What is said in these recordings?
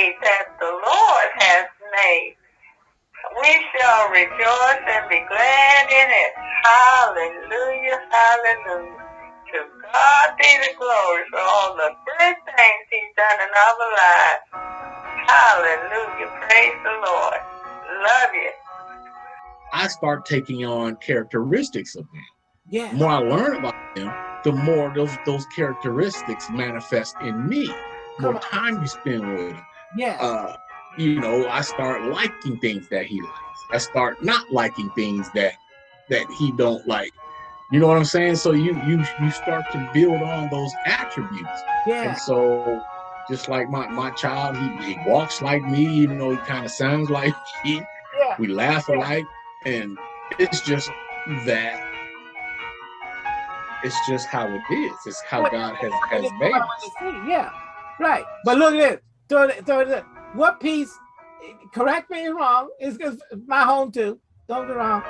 day that the Lord has made. We shall rejoice and be glad in it. Hallelujah, hallelujah. To God be the glory for all the good things he's done in our lives. Hallelujah, praise the Lord. Love you. I start taking on characteristics of them. Yeah. The more I learn about them, the more those those characteristics manifest in me. The more time you spend with them, Yeah. uh, you know, I start liking things that he likes. I start not liking things that that he don't like. You know what I'm saying? So you you you start to build on those attributes. yeah. And so just like my my child, he, he walks like me, even though he kind of sounds like me. Yeah. We laugh alike, and it's just that it's just how it is. It's how God has, has made us. Yeah. Right. But look at this. Throw it, throw it. What piece? Correct me if wrong. It's, it's my home too. Don't get wrong.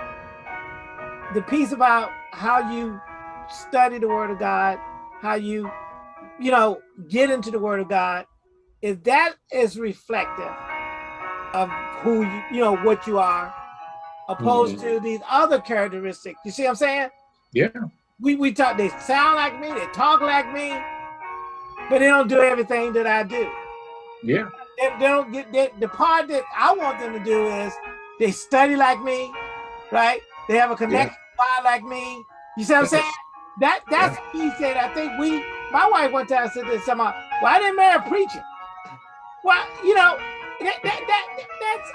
The piece about how you study the Word of God, how you, you know, get into the Word of God, is that is reflective of who you, you know, what you are, opposed mm-hmm. to these other characteristics. You see what I'm saying? Yeah. We we talk. They sound like me. They talk like me, but they don't do everything that I do. Yeah. They, they don't get they, the part that I want them to do is they study like me, right? They have a connection yeah. like me. You see what I'm saying? That that's yeah. he said. I think we. My wife one time said this. Somehow, I didn't marry a preacher. Well, you know, that, that, that that's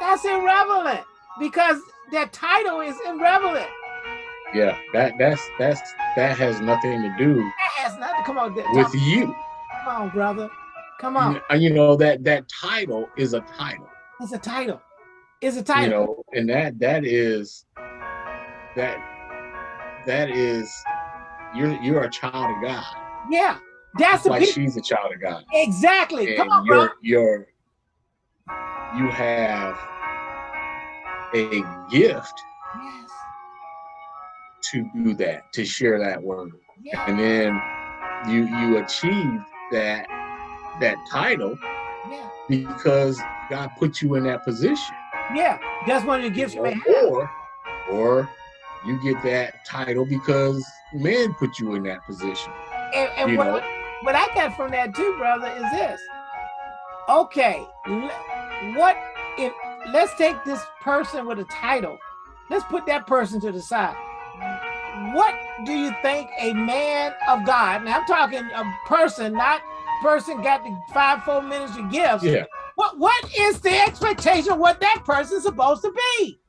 that's irrelevant because that title is irrelevant. Yeah, that that's that's that has nothing to do. That has nothing. Come on, with you. Come on, brother. Come on. You, you know that that title is a title. It's a title. It's a title. You know, and that that is that that is you're you're a child of God. Yeah, that's like she's a child of God. Exactly. And Come on, you're, bro. You're you have a gift yes. to do that, to share that word, and then you you achieve that that title yeah. because God put you in that position. Yeah, that's one of the gifts have. Or, or you get that title because man put you in that position. And, and what, know? what I got from that too, brother, is this. Okay, what if let's take this person with a title. Let's put that person to the side. What do you think a man of God, and I'm talking a person, not person got the five, four minutes ministry gifts. Yeah. What what is the expectation of what that person's supposed to be?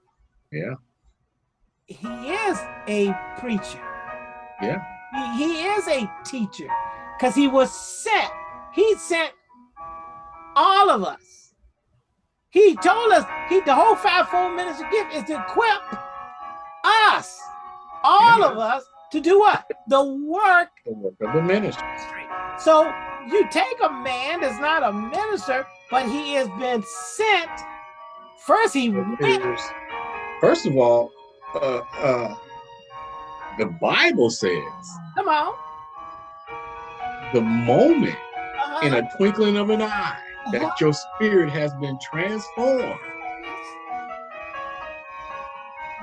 Yeah. He is a preacher. Yeah. He, he is a teacher because he was sent. He sent all of us. He told us he the whole five-fold ministry gift is to equip us, all yeah. of us, to do what? The work, the work of the ministry. So you take a man that's not a minister, but he has been sent. First, he went. First of all, uh, uh, the Bible says, "Come on." The moment, uh -huh. in a twinkling of an eye, uh -huh. that your spirit has been transformed,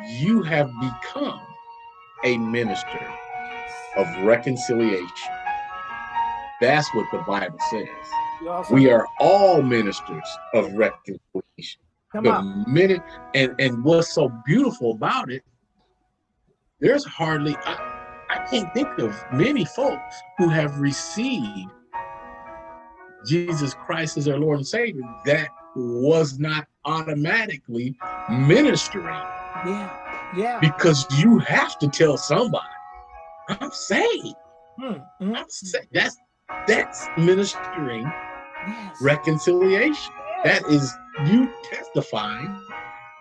you have become a minister of reconciliation. That's what the Bible says. We are all ministers of reconciliation. Come the on. minute and and what's so beautiful about it, there's hardly I, I can't think of many folks who have received Jesus Christ as their Lord and Savior that was not automatically ministering. Yeah, yeah. Because you have to tell somebody, I'm saved. Hmm. Mm I'm saved. That's that's ministering yes. reconciliation. That is you testifying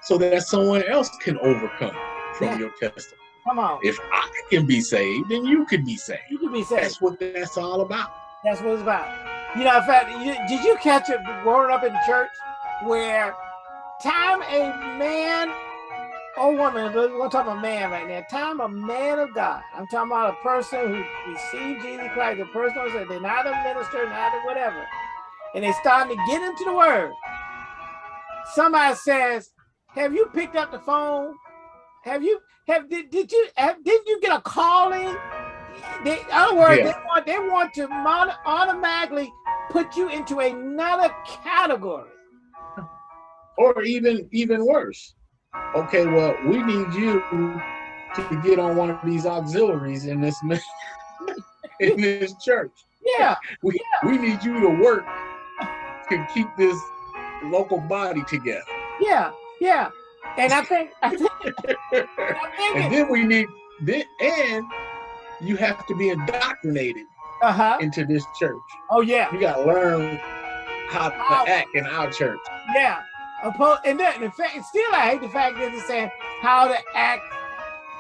so that someone else can overcome from Yeah. your testimony. Come on. If I can be saved, then you can be saved. You can be saved. That's what that's all about. That's what it's about. You know, in fact, you, did you catch it growing up in church where time a man or woman, but we're talking about man right now, time a man of God, I'm talking about a person who received Jesus Christ, a person who said they're not a minister, not a whatever, and they starting to get into the word, somebody says, have you picked up the phone? Have you, have, did, did you, have, didn't you get a calling? They, in other words, Yeah. they want, they want to automatically put you into another category. or even even worse. Okay, well, we need you to get on one of these auxiliaries in this in this church. Yeah, We we need you to work to keep this local body together. yeah, yeah. And I think, I think, I think and then we need then and you have to be indoctrinated uh-huh. into this church. Oh yeah, You gotta learn how How- to act in our church. yeah. Oppo- and then the fact, still I hate the fact that it's saying how to act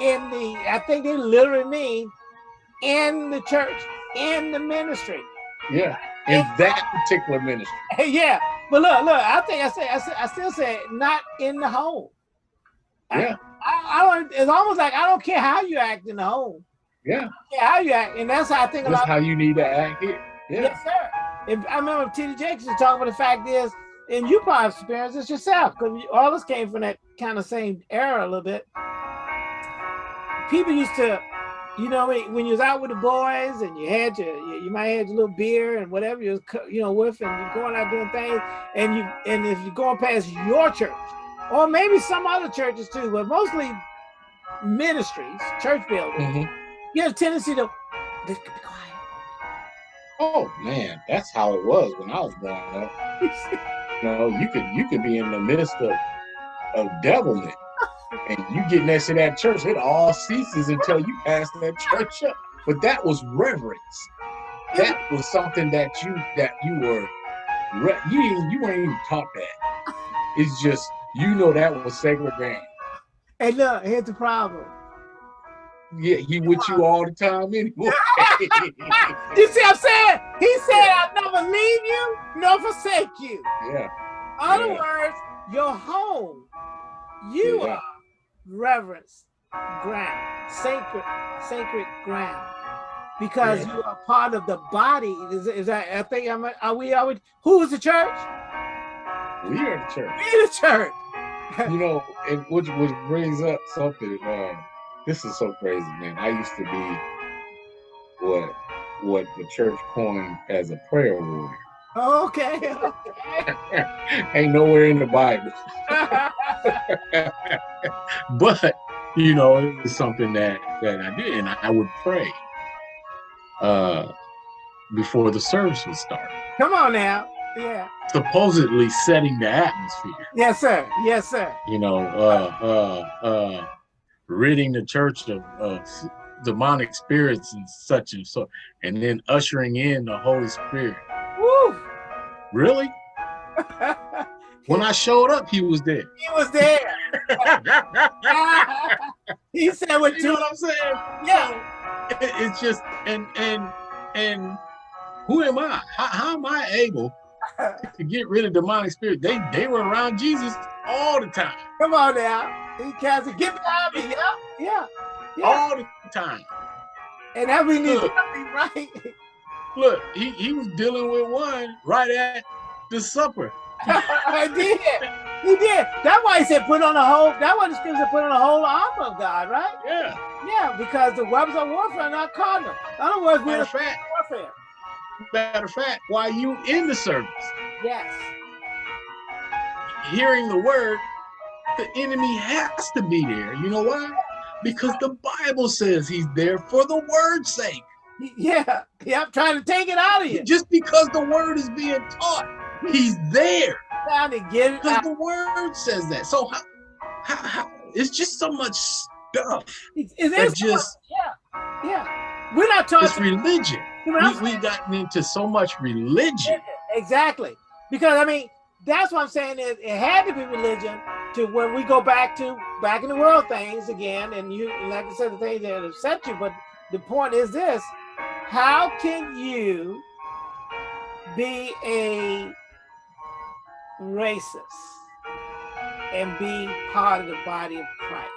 in the, I think they literally mean in the church, in the ministry. Yeah. In that particular ministry. yeah, but look, look, I think I say, I, say, I still say not in the home. Yeah. I, I don't, it's almost like I don't care how you act in the home. Yeah. Yeah, how you act. And that's how I think That's about how you need to act here. Yeah. Yes, sir. If, I remember T.D. Jakes was talking about the fact is, and you probably experienced this yourself, because all this came from that kind of same era a little bit. People used to, you know, when, when you was out with the boys and you had your, you, you might have your little beer and whatever you was, you know, with, and you're going out doing things, and you, and if you're going past your church, or maybe some other churches too, but mostly ministries, church buildings, Mhm. you have a tendency to, be quiet. Oh man, that's how it was when I was growing up. You know, you could you could be in the midst of of devilment, and you get next to that church, it all ceases until you pass that church up. But that was reverence. That was something that you that you were re- you you weren't even taught that. It's just you know that was sacred ground. And look, here's the problem. Yeah, he with you all the time anyway. You see what I'm saying? He said, I'll never leave you nor forsake you. yeah, In other Yeah. words, your home, you Yeah. are reverence ground, sacred, sacred ground. Because Yeah. you are part of the body. Is, is that I think I'm are we are we who is the church? we are the church. We the church. you know, and which which brings up something. Um, this is so crazy, man. I used to be what what the church coined as a prayer warrior. Okay. Ain't nowhere in the Bible, but you know, it was something that that I did, and I would pray uh, before the service would start, Come on now. Yeah. supposedly setting the atmosphere. Yes, sir. Yes, sir. you know, uh, uh, uh, ridding the church of, of demonic spirits and such and so, and then ushering in the Holy Spirit. Woo. Really? When I showed up, he was there. he was there. he said what you know what I'm saying? yeah. It- it's just, and and and who am I? How, how am I able to get rid of demonic spirit? They they were around Jesus all the time, Come on now. He cast it. Get behind me. Yeah. Yeah. Yeah. all the time. and that we need to Look. be right. Look, he, he was dealing with one right at the supper. I did. He did. That's why he said put on the whole. That's why the scripture put on the whole armor of God, right? Yeah. Yeah, because the weapons of warfare are not carnal. In other words, we're Matter in warfare. matter of fact, while you in the service, Yes. Hearing the word, the enemy has to be there. You know why? Because the Bible says he's there for the word's sake. Yeah. Yeah. I'm trying to take it out of you. Just because the word is being taught, he's there. Trying to get it Because the word says that. So how, how, how it's just so much stuff It, it just yeah. Yeah. We're not talking. it's religion. We, we've gotten into so much religion. Exactly. Because I mean, that's what I'm saying is it had to be religion to when we go back to back in the world things again, and you like I said, the things that upset you, but the point is this how can you be a racist and be part of the body of Christ?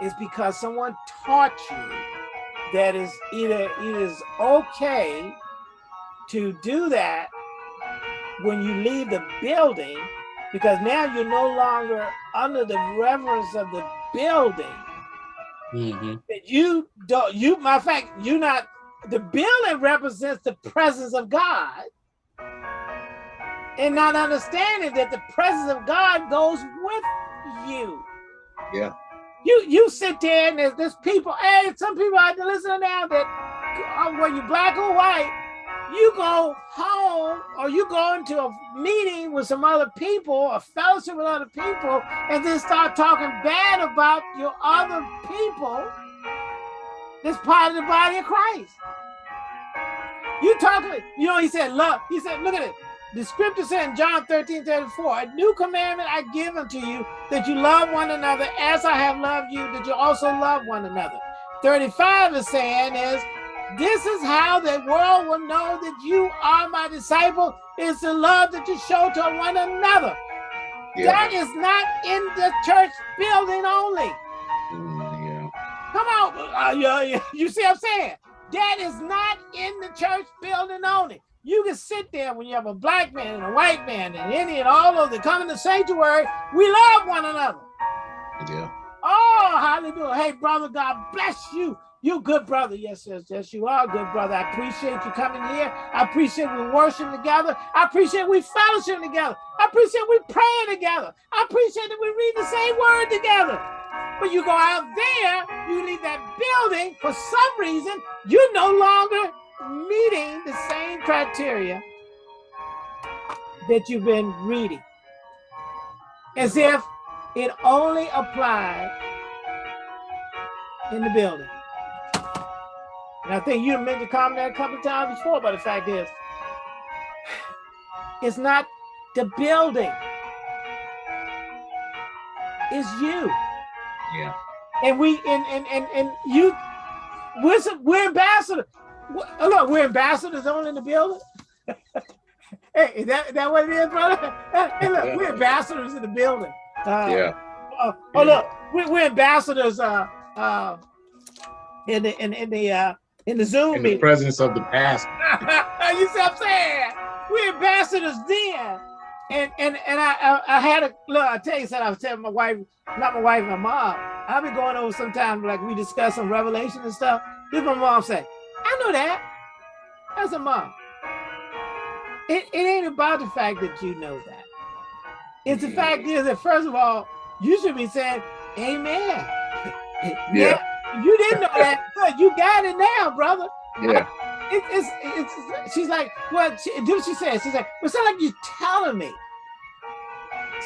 It's because someone taught you that is either it is okay to do that when you leave the building, because now you're no longer under the reverence of the building. Mm -hmm. You don't, you, my fact, you're not, the building represents the presence of God and not understanding that the presence of God goes with you. Yeah. You you sit there and there's, there's people, hey, some people out there listening now that, whether you black or white, you go home or you go into a meeting with some other people, a fellowship with other people, and then start talking bad about your other people that's part of the body of Christ. You talking, you know, he said, love, he said, look at it. The scripture said in John 13, 34, a new commandment I give unto you, that you love one another as I have loved you, that you also love one another. 35 is saying is, this is how the world will know that you are my disciple, is the love that you show to one another. Yeah. That is not in the church building only. Mm, yeah. Come on, uh, you, you see what I'm saying? That is not in the church building only. You can sit there when you have a black man and a white man and Indian, all of them come in the sanctuary. We love one another. Yeah. Oh, hallelujah. Hey, brother, God bless you. You good brother. Yes, yes, yes, you are good brother. I appreciate you coming here. I appreciate we worship together. I appreciate we fellowship together. I appreciate we praying together. I appreciate that we read the same word together. But you go out there, you leave that building, for some reason, you're no longer meeting the same criteria that you've been reading. As if it only applied in the building. And I think you mentioned comment that a couple of times before, but the fact is, it's not the building. It's you. Yeah. And we and and and, and you we're we're ambassadors. Look, we're ambassadors only in the building. hey, is that, is that what it is, brother? Hey, look, we're ambassadors in the building. Uh, yeah. Uh, oh, look, we're, we're ambassadors uh, uh, in the in, in the uh, in the Zoom in meeting. the presence of the past. you see what I'm saying? We're ambassadors then. And and and I I, I had a look, I tell you something, I was telling my wife, not my wife, my mom. I've been going over sometimes like we discuss some revelation and stuff. This my mom say, I know that. That's a mom. It, it ain't about the fact that you know that. It's the fact is that first of all, you should be saying, Amen. Yeah you didn't know that. You got it now, brother. Yeah. It, it's, it's, she's like, well, she, do what she says. She's like, well, it's not like you're telling me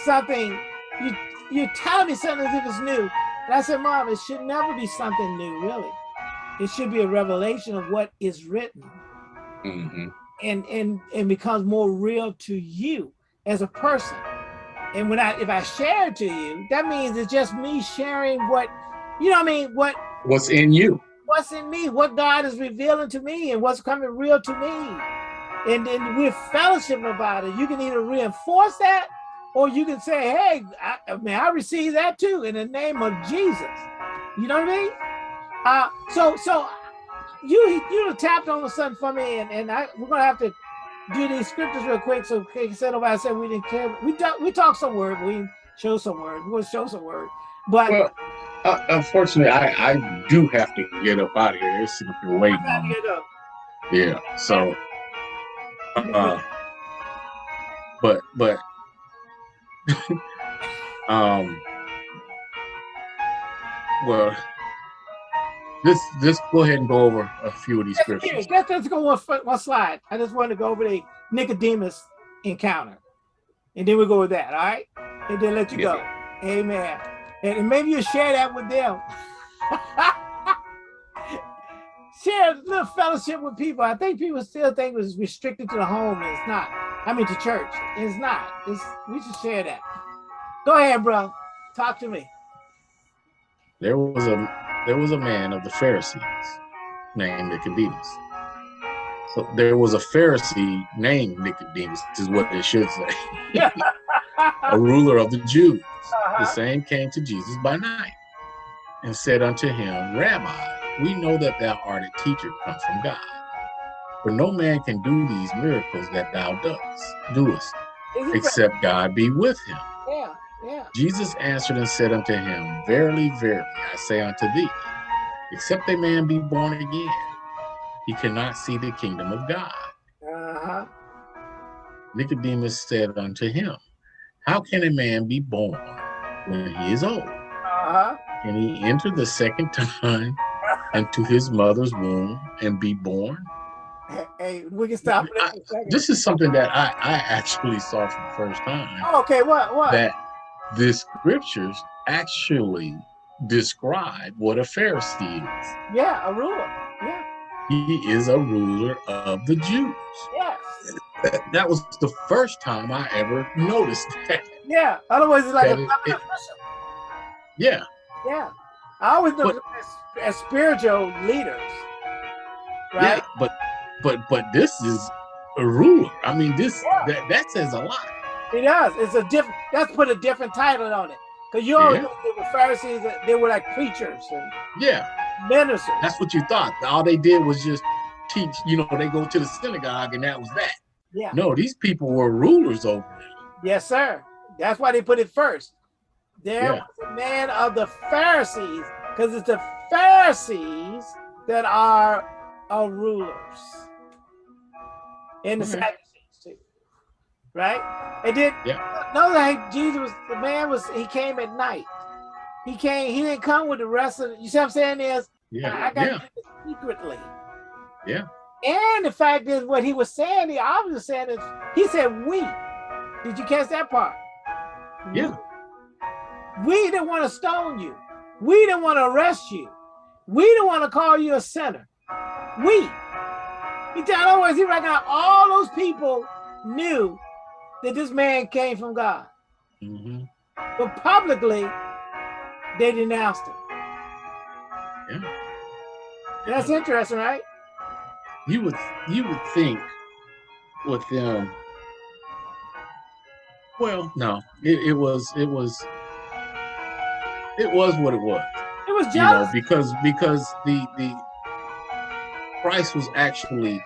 something. You, you're telling me something as if it's new. And I said, Mom, it should never be something new, really. It should be a revelation of what is written. Mm -hmm. And, and, and becomes more real to you as a person. And when I, if I share it to you, that means it's just me sharing what, you know what I mean? What what's in you. What's in me? What god is revealing to me and what's coming real to me. And then we're fellowship about it. You can either reinforce that or you can say hey i, I mean i receive that too in the name of jesus. You know what i mean? Uh so so you you tapped on something for me and, and i we're gonna have to do these scriptures real quick so said nobody said we didn't care. We talk we talk some word we show some word we're gonna show some word. But well, uh, unfortunately, I, I do have to get up out of here. There's something waiting on me. Yeah, so, uh, but, but, um, well, let's, let's go ahead and go over a few of these scriptures. Let's, let's go one, one slide. I just wanted to go over the Nicodemus encounter. And then we go with that, all right? And then let you yeah. go. Amen. And maybe you share that with them. share a little fellowship with people. I think people still think it was restricted to the home, and it's not. I mean, to church. It's not. It's, we should share that. Go ahead, bro. Talk to me. There was a there was a man of the Pharisees named Nicodemus. So there was a Pharisee named Nicodemus, is what they should say. a ruler of the Jews. -huh. The same came to Jesus by night and said unto him, Rabbi, we know that thou art a teacher come from God. For no man can do these miracles that thou dost, doest, except God be with him. Yeah, yeah. Jesus answered and said unto him, Verily, verily, I say unto thee, except a man be born again, he cannot see the kingdom of God. Uh-huh. Nicodemus said unto him, How can a man be born when he is old? Uh-huh. Can he enter the second time into his mother's womb and be born? Hey, hey, we can stop I- in a second. This is something that I, I actually saw for the first time. Oh, okay, what? What? That the scriptures actually describe what a Pharisee is. yeah, a ruler. Yeah. He is a ruler of the Jews. Yes. That was the first time I ever noticed that. Yeah. Otherwise, it's like That a public it- Yeah, Yeah. I always know But- as, as spiritual leaders. yeah, Right? but but but this is a ruler. I mean, this Yeah. that that says a lot. It does. It's a different, that's put a different title on it. Because you always Yeah. know they were Pharisees, they were like preachers and Yeah, ministers. that's what you thought. All they did was just teach. You know, they go to the synagogue and that was that. Yeah. No, these people were rulers over it. Yes, sir. That's why they put it first. There Yeah. was a man of the Pharisees, because it's the Pharisees that are our rulers. And the. Sadducees too. Right? And then Yeah. know that Jesus was the man was he came at night. He came, he didn't come with the rest of the, you see what I'm saying is Yeah, I got yeah, to do this secretly. Yeah. And the fact is, what he was saying, he obviously saying is, he said, "We." Did you catch that part? Yeah. We didn't want to stone you. We didn't want to arrest you. We didn't want to call you a sinner. We. He other words, he reckoned all those people knew that this man came from God, hmm but publicly they denounced him. Yeah. That's interesting, right? You would you would think with them. Well, no, it, it was it was it was what it was. It was you know, because because the the Christ was actually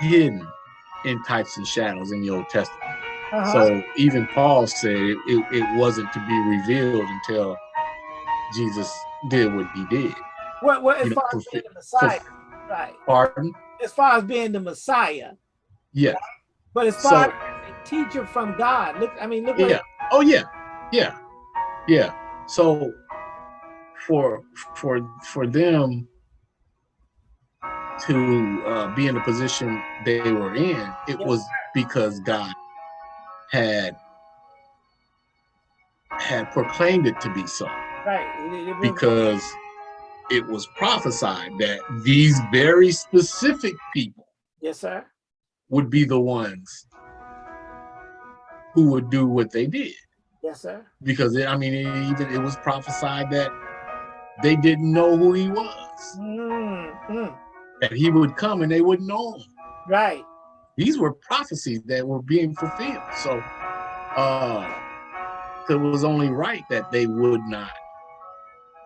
hidden in types and shadows in the Old Testament. Uh-huh. So even Paul said it, it, it wasn't to be revealed until Jesus did what he did. what, what, you know, fulfill- the Messiah, right? Pardon? As far as being the Messiah, Yeah. but as So- far as a teacher from God, look, I mean, look Yeah. Oh yeah. Yeah. Yeah. So for for for them to uh, be in the position they were in, it Yes, was because God had had proclaimed it to be so. right. It- it- because it was prophesied that these very specific people yes, sir. would be the ones who would do what they did Yes, sir. because it, i mean it, even it was prophesied that they didn't know who he was Mm, mm, that he would come and they wouldn't know him right. these were prophecies that were being fulfilled so uh it was only right that they would not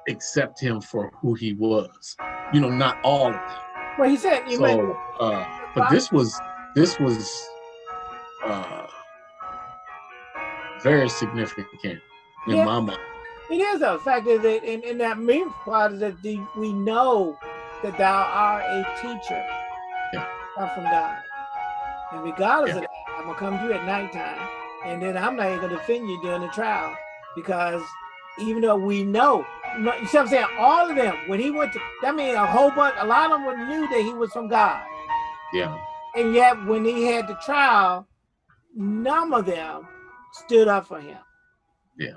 accept him for who he was you know not all of them Well, he said, you meant, uh but this was this was uh very significant in Yeah. my mind it is. The fact is that in, in that main part is that the, we know that thou art a teacher Yeah. from God. And regardless Yeah. of that, I'm gonna come to you at nighttime, and then I'm not even gonna defend you during the trial because even though we know, no- you see what I'm saying? All of them, when he went to, that mean, a whole bunch, a lot of them knew that he was from God. yeah And yet, when he had the trial, none of them stood up for him. Yeah.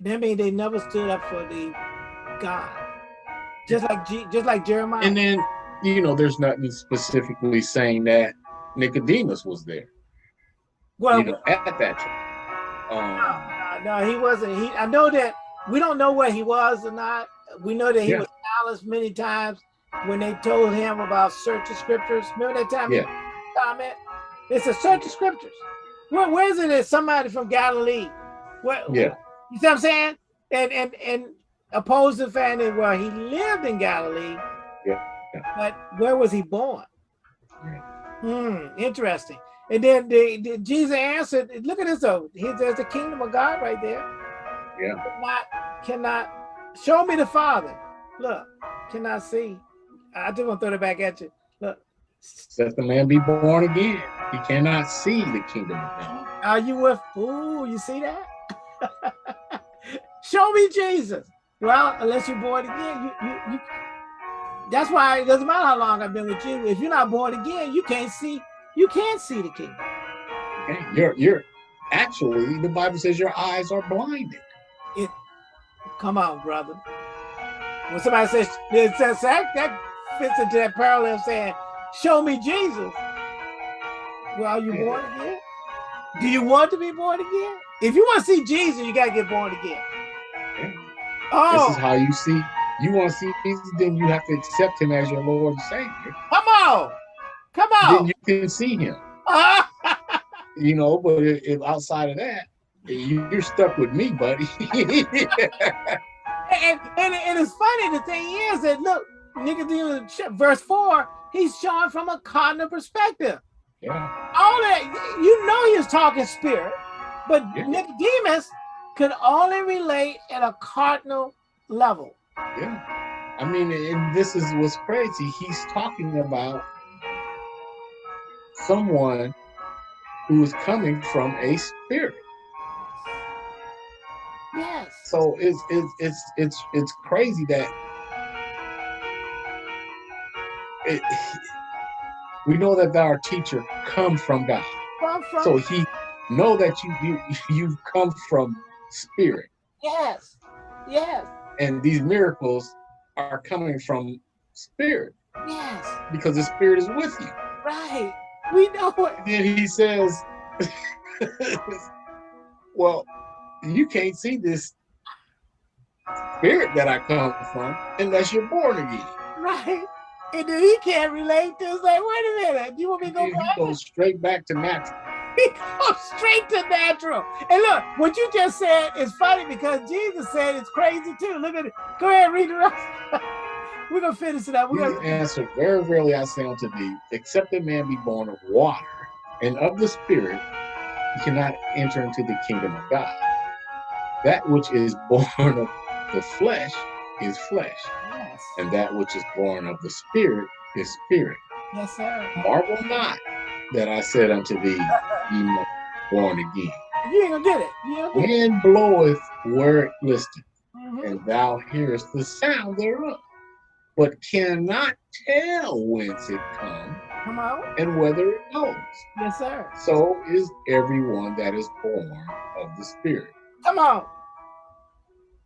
That means they never stood up for the God. Just like G, just like Jeremiah. and then you know there's nothing specifically saying that nicodemus was there well, you know at that time um no, no, he wasn't. He, I know that we don't know where he was or not. We know that he Yeah. was silenced many times when they told him about search the scriptures. Remember that time? Yeah. Comment. It's a search the scriptures. Where, where is it? That somebody from Galilee. Where, Yeah. You see what I'm saying? And and and opposed to the fact that well he lived in Galilee. Yeah, yeah. But where was he born? Hmm, interesting. And then the, the, Jesus answered, look at this though. He, there's the kingdom of God right there. Yeah. Cannot, cannot show me the Father. Look, cannot see. I just want to throw it back at you. Look. Let the man be born again. He cannot see the kingdom of God. Are you with? Ooh, you see that? show me Jesus. Well, unless you're born again, you, you, you that's why it doesn't matter how long I've been with you. If you're not born again, you can't see, you can't see the kingdom. Okay. You're you're actually the Bible says your eyes are blinded. Come on, brother. When somebody says that, that fits into that parallel saying, show me Jesus. Well, are you born again? Do you want to be born again? If you want to see Jesus, you gotta get born again. Okay. Oh, this is oh. how you see you want to see Jesus, then you have to accept him as your Lord and Savior. Come on. Come on. Then you can see him. you know, but if outside of that, you're stuck with me, buddy. and, and, and it's funny, the thing is that look, Nicodemus, verse 4, he's showing from a cardinal perspective. Yeah. All that you know he's talking spirit, but yeah. Nicodemus could only relate at a cardinal level. Yeah. I mean, and this is what's crazy. He's talking about someone who is coming from a spirit. Yes. So it's it's it's it's it's crazy that it, we know that our teacher comes from God. From, from so he know that you you you've come from spirit. Yes. Yes and these miracles are coming from spirit. Yes. Because the spirit is with you. Right. We know it. And then he says, well, you can't see this spirit that I come from unless you're born again. Right. And then he can't relate to it's like, wait a minute, you want me to go back? He goes straight back to natural. He goes straight to natural. And look, what you just said is funny because Jesus said it's crazy too. Look at it. Go ahead, read it. up. We're gonna finish it up. We're Jesus gonna answered, Very rarely I say unto thee, except a man be born of water and of the spirit, he cannot enter into the kingdom of God. That which is born of the flesh is flesh. Yes. And that which is born of the spirit is spirit. Yes, sir. Marvel not that I said unto thee, ye must born again. You ain't gonna get it. Wind bloweth where it listeth, mm -hmm. and thou hearest the sound thereof, but cannot tell whence it comes Come on. and whether it goes. Yes, sir. So is everyone that is born of the Spirit. Come on.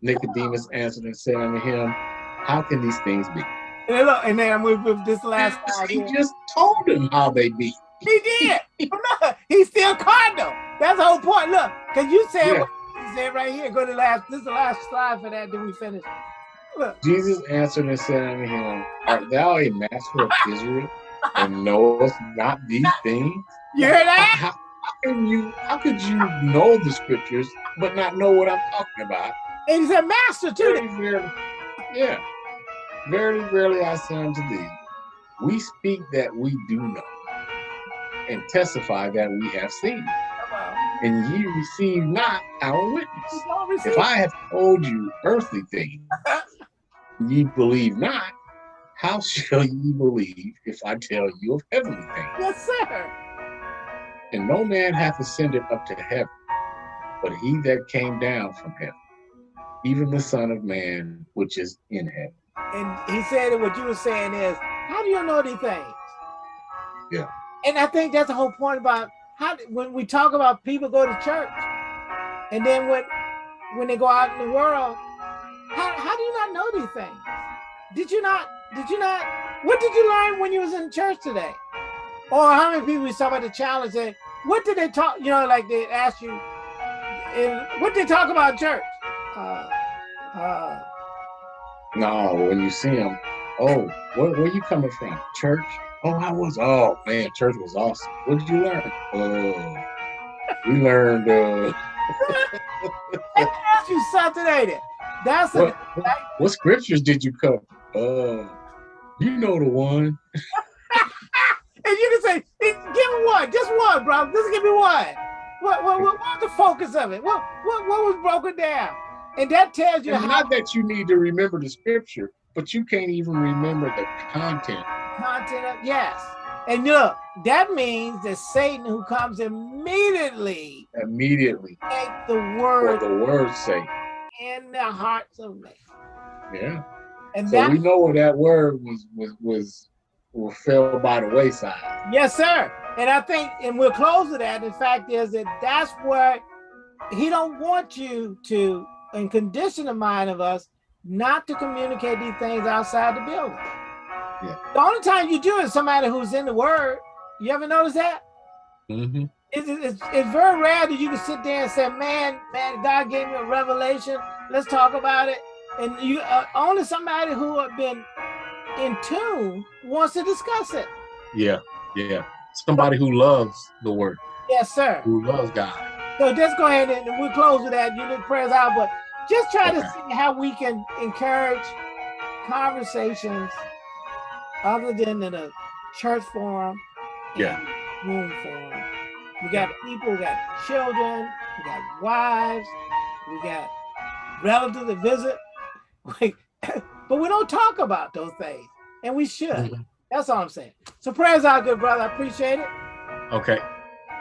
Nicodemus answered and said unto him, How can these things be? And look, and then with, with this last He just told him how they be. He did. look, he's still cardinal. That's the whole point. Look, because you said yeah. what you said right here. Go to the last, this is the last slide for that, then we finish. Look. Jesus answered and said unto him, Art thou a master of Israel and knowest not these things? You hear that? How, can you how could you know the scriptures but not know what I'm talking about? And he's a master too. Very rarely, yeah. Very rarely I say unto thee, we speak that we do know and testify that we have seen. And ye receive not our witness. If I have told you earthly things, ye believe not, how shall ye believe if I tell you of heavenly things? Yes, sir. And no man hath ascended up to heaven, but he that came down from heaven, even the Son of Man, which is in heaven. And he said that what you were saying is, how do you know these things? Yeah and I think that's the whole point about how when we talk about people go to church, and then when when they go out in the world, how how do you not know these things? Did you not? Did you not? What did you learn when you was in church today? Or how many people we saw about the challenge? That what did they talk? You know, like they asked you, and what did they talk about church? Uh, uh, no, when you see them, oh, where, where you coming from? Church? Oh, I was. Oh man, church was awesome. What did you learn? Uh, we learned. Uh, ask you something, ain't it? That's what, a, what, what scriptures did you cover? Uh, you know the one. you can say, give me one, just one, bro. Just give me one. What, what, what, what was the focus of it? What, what, what was broken down? And that tells you how not that you need to remember the scripture, but you can't even remember the content. content of, yes. And look, that means that Satan who comes immediately Immediately, take the word the words say. in the hearts of men. Yeah. And So that, we know where that word was was was was fell by the wayside. yes, sir. And I think, and we'll close with that. The fact is that that's where he don't want you to, and condition the mind of us not to communicate these things outside the building. Yeah. The only time you do it is somebody who's in the word. You ever notice that? Mm -hmm. It's, it's, it's very rare that you can sit there and say, man, man, God gave me a revelation. Let's talk about it. And you uh, only somebody who have been in tune wants to discuss it. Yeah, yeah. Somebody who loves the word, Yes, sir. who loves God. So just go ahead and we'll close with that. You need prayers out, but just try to see how we can encourage conversations other than in a church forum, Yeah. room forum. We got people, we got children, we got wives, we got relatives that visit, We- but we don't talk about those things, and we should. Mhm. That's all I'm saying. So prayers out, good brother. I appreciate it. Okay.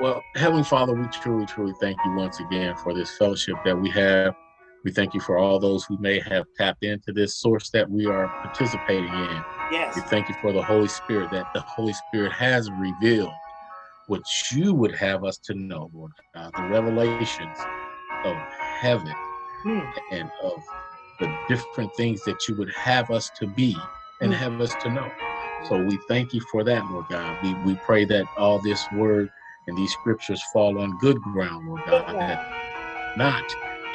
Well, Heavenly Father, we truly, truly thank you once again for this fellowship that we have. We thank you for all those who may have tapped into this source that we are participating in. Yes. We thank you for the Holy Spirit, that the Holy Spirit has revealed what you would have us to know, Lord God, the revelations of heaven Hmm. and of the different things that you would have us to be and Hmm. have us to know. So we thank you for that, Lord God. We, we pray that all this word and these scriptures fall on good ground, Lord God, that not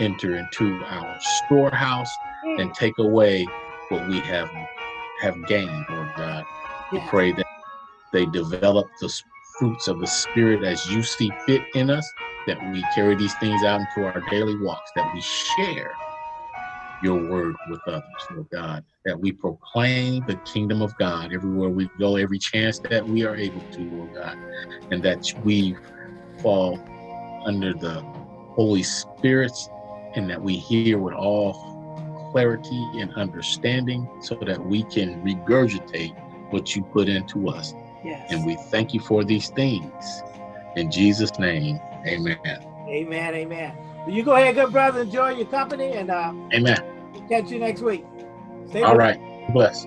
enter into our storehouse Hmm. and take away what we have have gained, Lord God. We pray that they develop the fruits of the Spirit as you see fit in us, that we carry these things out into our daily walks, that we share your word with others, Lord God, that we proclaim the kingdom of God everywhere we go, every chance that we are able to, Lord God, and that we fall under the Holy Spirit's and that we hear with all clarity and understanding so that we can regurgitate what you put into us. Yes. And we thank you for these things. In Jesus' name, amen. Amen. Amen. You go ahead, good brother. Enjoy your company, and uh, Amen. catch you next week. Stay All right. Bless.